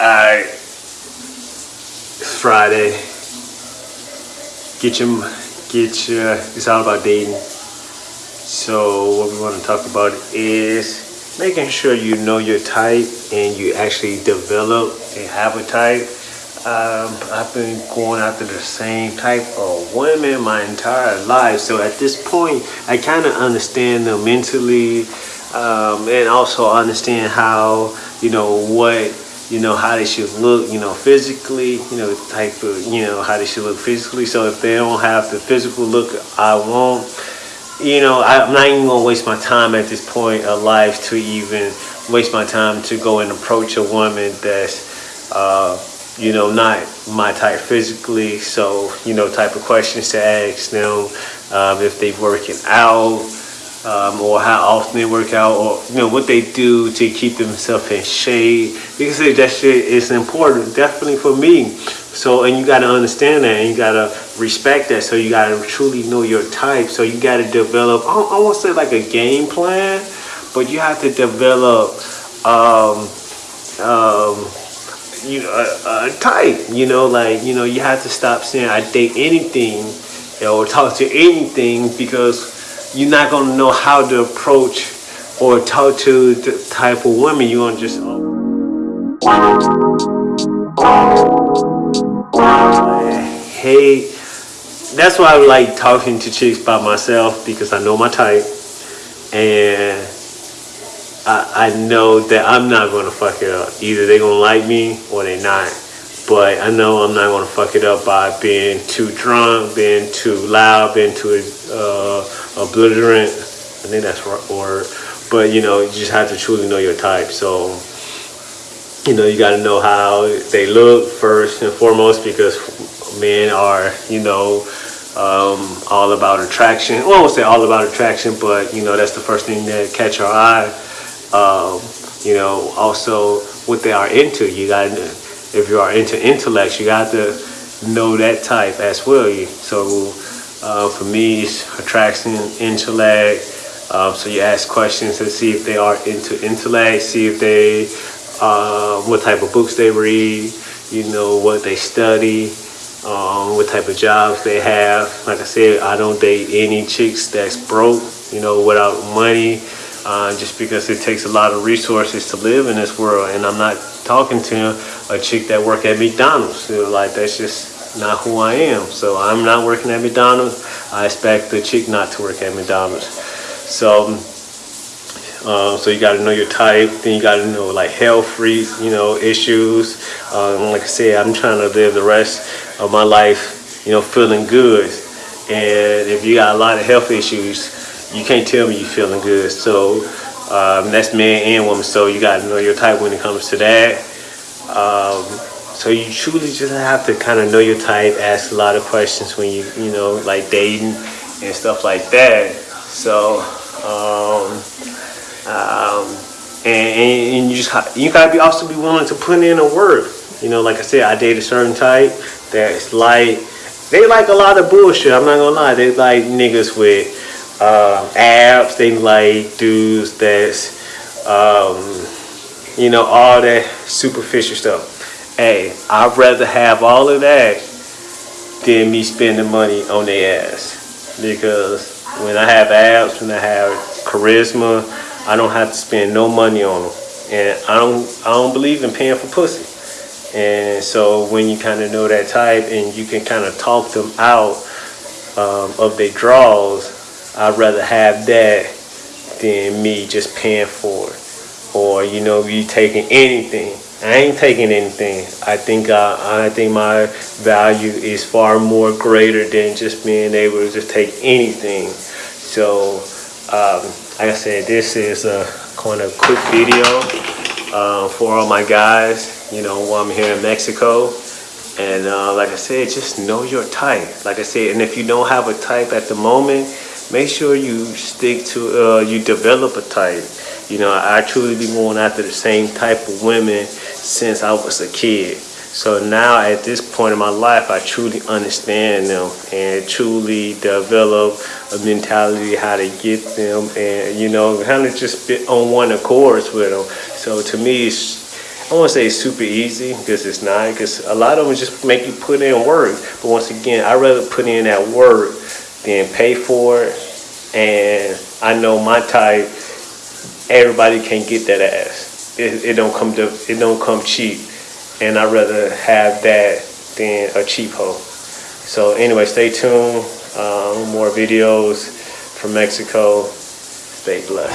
Alright. It's Friday. Get your, get your, it's all about dating. So what we want to talk about is making sure you know your type and you actually develop and have a type. Um, I've been going after the same type of women my entire life. So at this point, I kind of understand them mentally um, and also understand how, you know, what you know, how they should look, you know, physically, you know, type of, you know, how they should look physically. So if they don't have the physical look I want, you know, I'm not even gonna waste my time at this point of life to even waste my time to go and approach a woman that's, uh, you know, not my type physically. So, you know, type of questions to ask them um, if they're working out, um, or how often they work out or you know what they do to keep themselves in shape. Because that shit is important definitely for me. So and you got to understand that and you got to respect that. So you got to truly know your type. So you got to develop I, I won't say like a game plan but you have to develop um, um, you know a, a type you know like you know you have to stop saying I date anything or talk to anything because you're not going to know how to approach or talk to the type of woman you want to just hey that's why I like talking to chicks by myself because I know my type and I, I know that I'm not going to fuck it up. Either they're to like me or they're not but I know I'm not going to fuck it up by being too drunk, being too loud, being too uh, obliterant. I think that's right word. But you know, you just have to truly know your type. So, you know, you got to know how they look first and foremost because men are, you know, um, all about attraction. Well, I won't say all about attraction, but you know, that's the first thing that catch our eye. Um, you know, also what they are into. You got to, if you are into intellect, you got to know that type as well. So uh, for me, it's attraction, intellect. Um, so you ask questions to see if they are into intellect, see if they, uh, what type of books they read, you know, what they study, um, what type of jobs they have. Like I said, I don't date any chicks that's broke, you know, without money, uh, just because it takes a lot of resources to live in this world. And I'm not talking to a chick that work at McDonald's. You know, like that's just not who I am. So I'm not working at McDonald's. I expect the chick not to work at McDonald's. So, uh, so you got to know your type. Then you got to know like health you know, issues. Um, like I said, I'm trying to live the rest of my life, you know, feeling good. And if you got a lot of health issues, you can't tell me you're feeling good. So um, that's man and woman. So you got to know your type when it comes to that. Um, so you truly just have to kind of know your type, ask a lot of questions when you, you know, like dating and stuff like that. So, um, um, and, and, you just you gotta be also be willing to put in a word. You know, like I said, I date a certain type that's like they like a lot of bullshit. I'm not gonna lie, they like niggas with uh, abs. They like dudes that's um, you know all that superficial stuff hey, I'd rather have all of that than me spending money on their ass. Because when I have abs, when I have charisma, I don't have to spend no money on them. And I don't, I don't believe in paying for pussy. And so when you kind of know that type and you can kind of talk them out um, of their draws, I'd rather have that than me just paying for it. Or, you know, you taking anything I ain't taking anything. I think uh, I think my value is far more greater than just being able to just take anything. So, um, like I said, this is a kind of quick video uh, for all my guys. You know, while I'm here in Mexico. And uh, like I said, just know your type. Like I said, and if you don't have a type at the moment, make sure you stick to, uh, you develop a type. You know, I truly be going after the same type of women since I was a kid. So now at this point in my life, I truly understand them and truly develop a mentality how to get them and, you know, kind of just be on one accord with them. So to me, I won't say it's super easy because it's not. Because a lot of them just make you put in work. But once again, I rather put in that work being paid for it. And I know my type, everybody can't get that ass. It, it don't come to, it don't come cheap. And I'd rather have that than a cheap hoe. So anyway, stay tuned. Um, more videos from Mexico. Stay blessed.